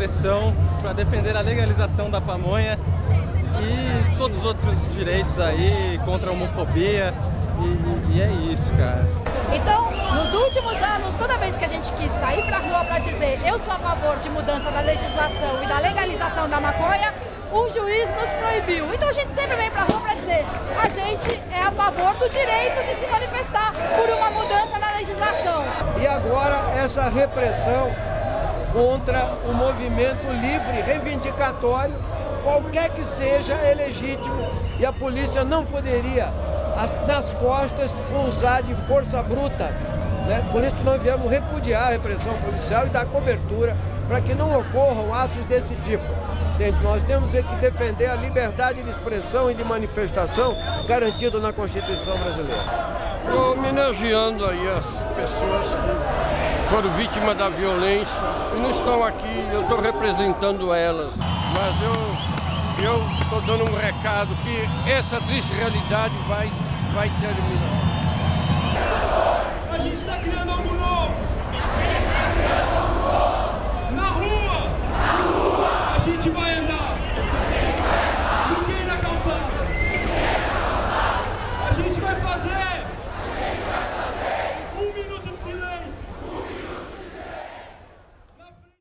expressão para defender a legalização da pamonha e todos os outros direitos aí contra a homofobia. E, e é isso, cara. Então, nos últimos anos, toda vez que a gente quis sair pra rua para dizer eu sou a favor de mudança da legislação e da legalização da maconha, o juiz nos proibiu. Então a gente sempre vem pra rua para dizer a gente é a favor do direito de se manifestar por uma mudança na legislação. E agora essa repressão contra o movimento livre, reivindicatório, qualquer que seja, é legítimo e a polícia não poderia, nas costas, usar de força bruta. Né? Por isso nós viemos repudiar a repressão policial e dar cobertura para que não ocorram atos desse tipo. Nós temos que defender a liberdade de expressão e de manifestação garantida na Constituição brasileira. Estou homenageando aí as pessoas que foram vítimas da violência e não estão aqui, eu estou representando elas. Mas eu estou dando um recado que essa triste realidade vai, vai terminar. A gente está criando novo.